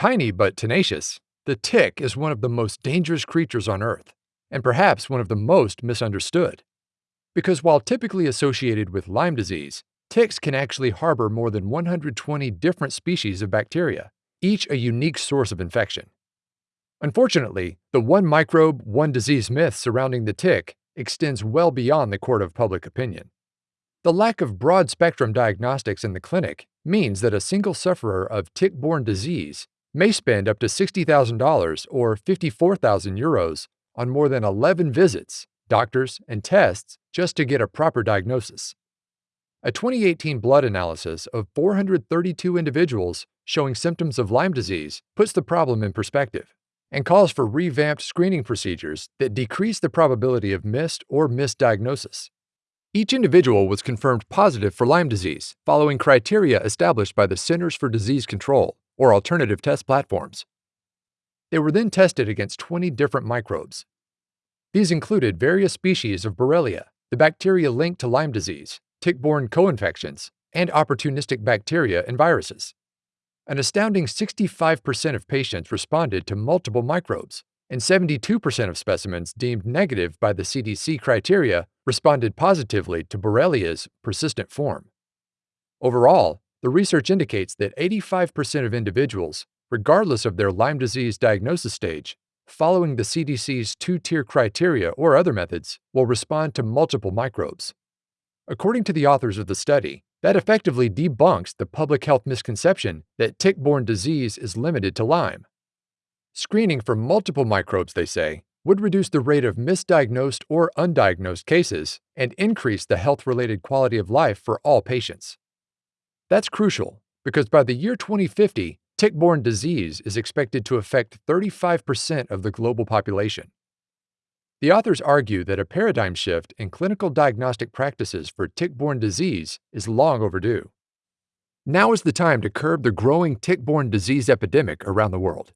Tiny but tenacious, the tick is one of the most dangerous creatures on Earth, and perhaps one of the most misunderstood. Because while typically associated with Lyme disease, ticks can actually harbor more than 120 different species of bacteria, each a unique source of infection. Unfortunately, the one microbe, one disease myth surrounding the tick extends well beyond the court of public opinion. The lack of broad spectrum diagnostics in the clinic means that a single sufferer of tick borne disease may spend up to $60,000 or 54,000 euros on more than 11 visits, doctors, and tests just to get a proper diagnosis. A 2018 blood analysis of 432 individuals showing symptoms of Lyme disease puts the problem in perspective and calls for revamped screening procedures that decrease the probability of missed or misdiagnosis. Each individual was confirmed positive for Lyme disease following criteria established by the Centers for Disease Control or alternative test platforms. They were then tested against 20 different microbes. These included various species of Borrelia, the bacteria linked to Lyme disease, tick-borne co-infections, and opportunistic bacteria and viruses. An astounding 65% of patients responded to multiple microbes, and 72% of specimens deemed negative by the CDC criteria responded positively to Borrelia's persistent form. Overall, the research indicates that 85% of individuals, regardless of their Lyme disease diagnosis stage, following the CDC's two-tier criteria or other methods, will respond to multiple microbes. According to the authors of the study, that effectively debunks the public health misconception that tick-borne disease is limited to Lyme. Screening for multiple microbes, they say, would reduce the rate of misdiagnosed or undiagnosed cases and increase the health-related quality of life for all patients. That's crucial because by the year 2050, tick-borne disease is expected to affect 35% of the global population. The authors argue that a paradigm shift in clinical diagnostic practices for tick-borne disease is long overdue. Now is the time to curb the growing tick-borne disease epidemic around the world.